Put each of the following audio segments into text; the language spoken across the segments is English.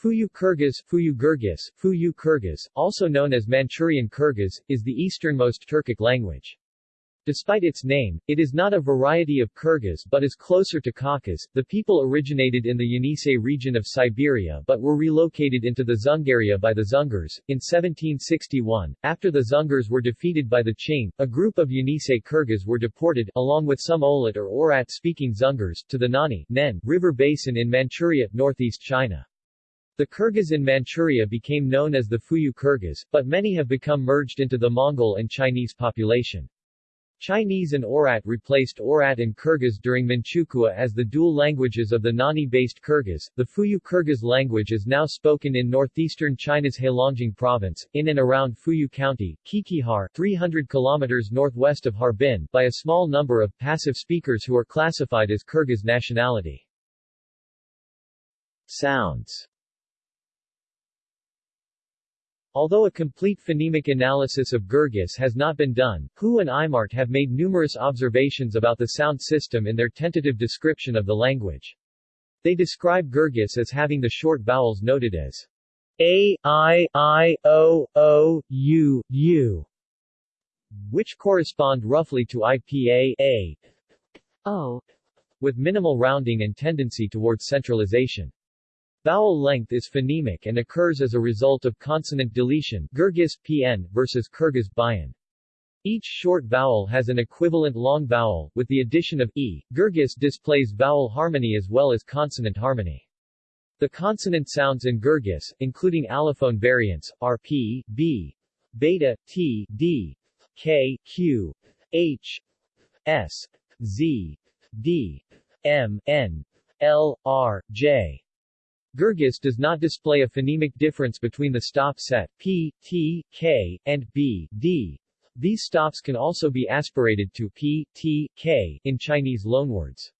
Fuyu Kyrgyz, Fuyu Gurgis, Fuyu Kyrgyz, also known as Manchurian Kyrgyz, is the easternmost Turkic language. Despite its name, it is not a variety of Kyrgyz but is closer to Khakas. The people originated in the Yenisei region of Siberia but were relocated into the Dzungaria by the Dzungars. In 1761, after the Dzungars were defeated by the Qing, a group of Yenisei Kyrgyz were deported, along with some Olat or Oirat-speaking Dzungars, to the Nonni Nen river basin in Manchuria, northeast China. The Kyrgyz in Manchuria became known as the Fuyu Kyrgyz, but many have become merged into the Mongol and Chinese population. Chinese and Oirat replaced Oirat and Kyrgyz during Manchukuo as the dual languages of the Nonni-based Kyrgyz. The Fuyu Kyrgyz language is now spoken in northeastern China's Heilongjiang province, in and around Fuyu County, Qiqihar, 300 kilometers northwest of Harbin, by a small number of passive speakers who are classified as Kyrgyz nationality. Sounds Although a complete phonemic analysis of Gurgis has not been done, Hu and Imart have made numerous observations about the sound system in their tentative description of the language. They describe Gurgis as having the short vowels noted as a, I, I, O, O, U, U, which correspond roughly to IPA, A, O, with minimal rounding and tendency towards centralization. Vowel length is phonemic and occurs as a result of consonant deletion Gurgis PN versus Kyrgyz Bayan. Each short vowel has an equivalent long vowel, with the addition of e. Gurgis displays vowel harmony as well as consonant harmony. The consonant sounds in Gurgis, including allophone variants, are p, b, beta, t, d, k, q, h, s, z, d, m, n, l, r, j. Gurgis does not display a phonemic difference between the stop set p, t, k, and b, d. These stops can also be aspirated to p, t, k in Chinese loanwords.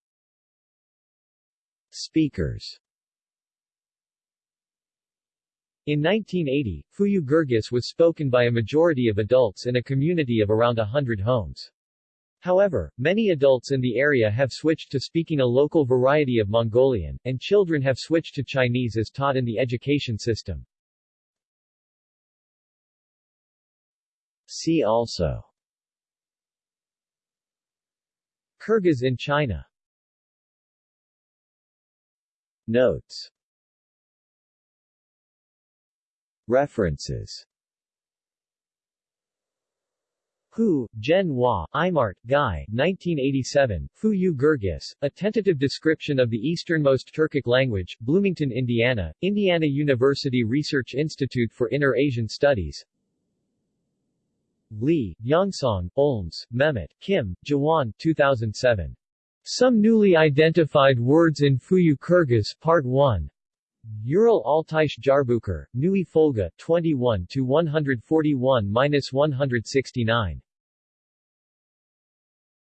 Speakers In 1980, Fuyu Gurgis was spoken by a majority of adults in a community of around hundred homes. However, many adults in the area have switched to speaking a local variety of Mongolian, and children have switched to Chinese as taught in the education system. See also Kyrgyz in China Notes References Hu, Zhen Hua, Imart, Guy, 1987, Fuyu Gurgis, A Tentative Description of the Easternmost Turkic Language, Bloomington, Indiana, Indiana University Research Institute for Inner-Asian Studies Lee, Yongsong, Olms, Mehmet, Kim, Jawan 2007. Some Newly Identified Words in Fuyu Kyrgyz Part 1. Ural Altaische Jahrbücher, Neue Folge, 21 to 141-169.